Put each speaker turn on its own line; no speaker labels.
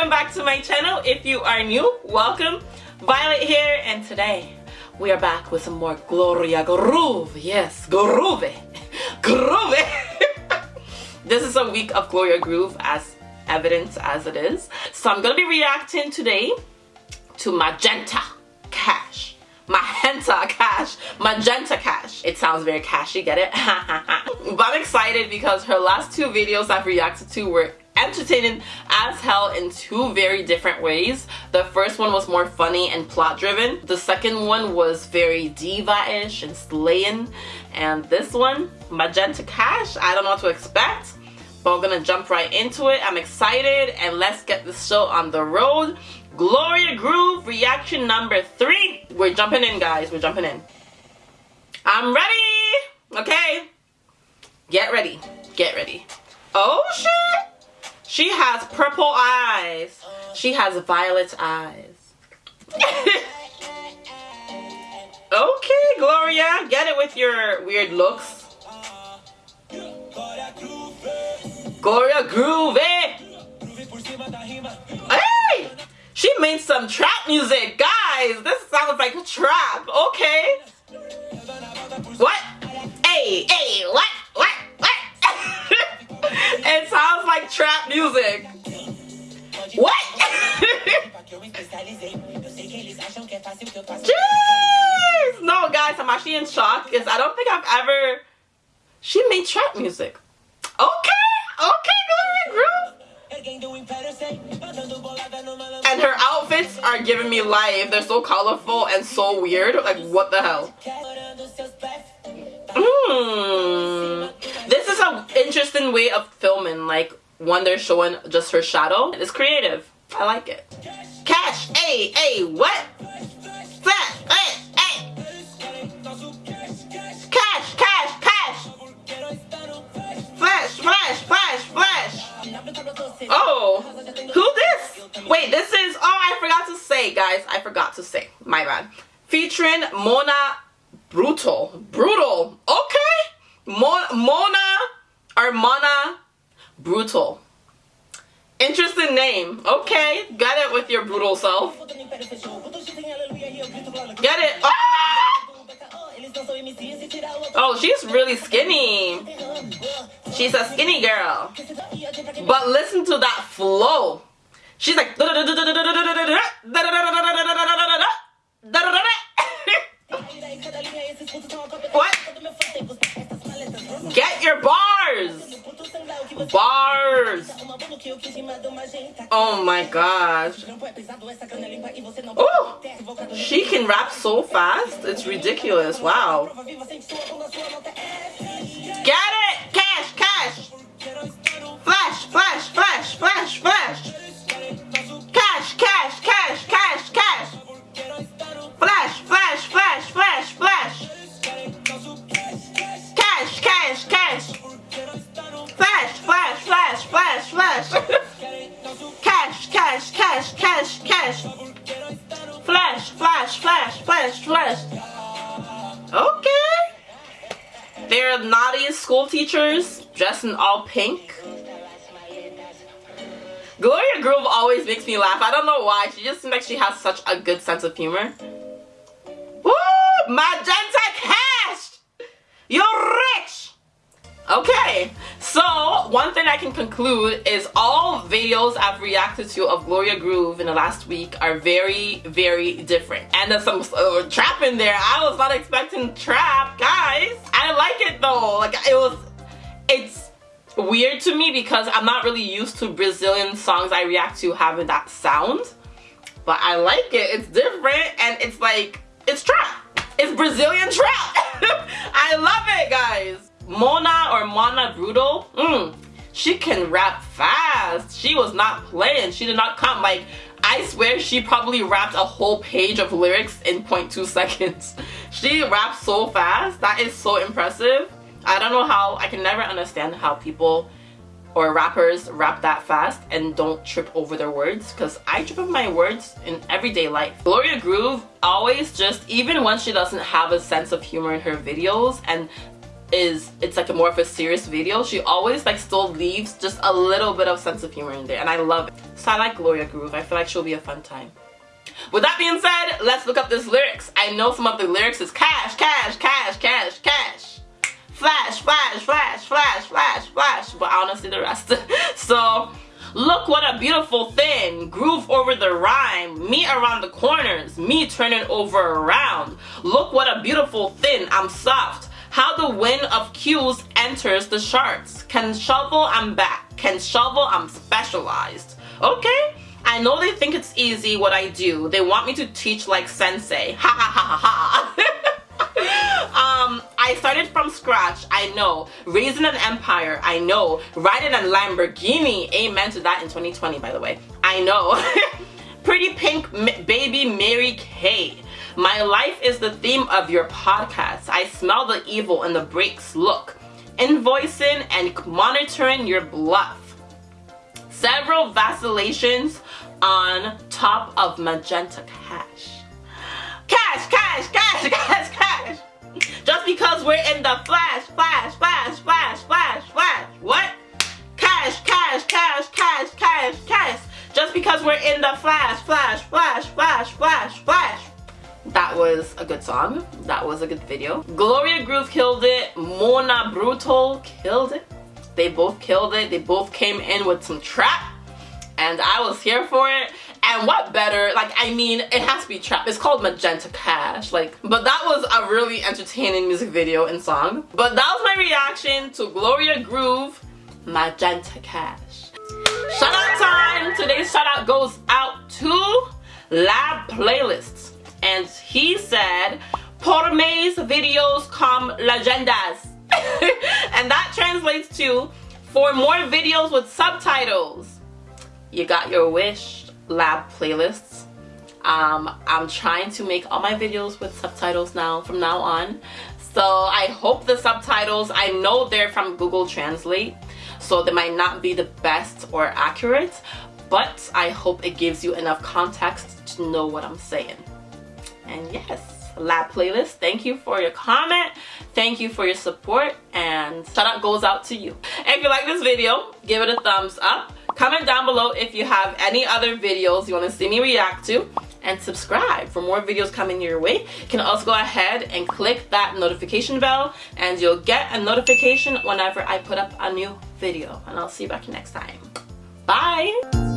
welcome back to my channel. If you are new, welcome. Violet here and today we are back with some more Gloria Groove. Yes, Groove. Groove. this is a week of Gloria Groove as evidence as it is. So I'm going to be reacting today to Magenta Cash. Magenta Cash. Magenta Cash. It sounds very cashy, get it? but I'm excited because her last two videos I've reacted to were entertaining as hell in two very different ways. The first one was more funny and plot driven. The second one was very diva-ish and slaying. And this one, Magenta Cash, I don't know what to expect. But I'm gonna jump right into it. I'm excited and let's get the show on the road. Gloria Groove reaction number three. We're jumping in guys, we're jumping in. I'm ready! Okay. Get ready, get ready. Oh shit! She has purple eyes. She has violet eyes. okay, Gloria. Get it with your weird looks. Gloria Groove. Hey! She made some trap music. Guys, this sounds like a trap. Okay. What? Hey, hey, what? It sounds like trap music. What? Jeez! No, guys, I'm actually in shock because I don't think I've ever... She made trap music. Okay, okay, Gloria Groove. And her outfits are giving me life. They're so colorful and so weird. Like, what the hell? Mmm interesting way of filming, like when they're showing just her shadow. It's creative. I like it. Cash, hey, hey, what? Flash, hey. Cash, cash, cash. Flash, flash, flash, flash. Oh, who this? Wait, this is, oh, I forgot to say, guys. I forgot to say. My bad. Featuring Monna Brutal. Brutal. Okay. Mon Mona Armana Brutal. Interesting name. Okay, get it with your brutal self. Get it. Ah! Oh, she's really skinny. She's a skinny girl. But listen to that flow. She's like Oh my gosh. Oh! She can rap so fast. It's ridiculous. Wow. Get it! Cash! Cash! Flash! Flash! Flash! Flash! Flash! Cash, cash, cash. Flash, flash, flash, flash, flash. Okay. They're naughty school teachers dressed in all pink. Gloria Groove always makes me laugh. I don't know why. She just seems like she has such a good sense of humor. Woo! Magenta Cash! You're rich! Okay, so one thing I can conclude is all videos I've reacted to of Gloria Groove in the last week are very, very different. And there's some uh, trap in there. I was not expecting trap, guys. I like it though. Like it was, it's weird to me because I'm not really used to Brazilian songs I react to having that sound. But I like it. It's different and it's like, it's trap. It's Brazilian trap. I love it, guys. Mona or Monna Brutal, mm, she can rap fast. She was not playing. She did not come like I swear she probably rapped a whole page of lyrics in 0.2 seconds. She raps so fast. That is so impressive. I don't know how, I can never understand how people or rappers rap that fast and don't trip over their words because I trip over my words in everyday life. Gloria Groove always just, even when she doesn't have a sense of humor in her videos and is it's like a more of a serious video she always like still leaves just a little bit of sense of humor in there and I love it so I like Gloria Groove I feel like she'll be a fun time with that being said let's look up this lyrics I know some of the lyrics is cash cash cash cash cash flash flash flash flash flash flash but I don't see the rest so Look what a beautiful thing. Groove over the rhyme. Me around the corners. Me turning over around. Look what a beautiful thing. I'm soft. How the wind of cues enters the charts. Can shovel, I'm back. Can shovel, I'm specialized. Okay? I know they think it's easy what I do. They want me to teach like sensei. Ha ha ha ha ha. um, I started from scratch, I know. Raising an empire, I know. Riding a Lamborghini, amen to that in 2020, by the way. I know. Pretty pink baby Mary Kay. My life is the theme of your podcast. I smell the evil in the breaks. Look, invoicing and monitoring your bluff. Several vacillations on top of magenta cash. Cash, cash, cash, cash, cash. Just because we're in the flash, flash, flash, flash, flash, flash. What? Cash, cash, cash, cash, cash, cash. Just because we're in the flash, flash, flash, flash, flash, flash. That was a good song. That was a good video. Gloria Groove killed it. Monna Brutal killed it. They both killed it. They both came in with some trap. And I was here for it. And what better, like, I mean, it has to be trap. It's called Magenta Cash. Like, but that was a really entertaining music video and song. But that was my reaction to Gloria Groove, Magenta Cash. Shout out time! Today's shout out goes out to Lab Playlists. He said, Por mis videos com legendas. and that translates to, for more videos with subtitles. You got your wish lab playlists. Um, I'm trying to make all my videos with subtitles now from now on. So I hope the subtitles, I know they're from Google Translate, so they might not be the best or accurate, but I hope it gives you enough context to know what I'm saying. Lab playlist, thank you for your comment, thank you for your support, and shout out goes out to you. If you like this video, give it a thumbs up Comment down below if you have any other videos you want to see me react to and subscribe for more videos coming your way. You can also go ahead and click that notification bell and you'll get a notification whenever I put up a new video. And I'll see you back next time. Bye!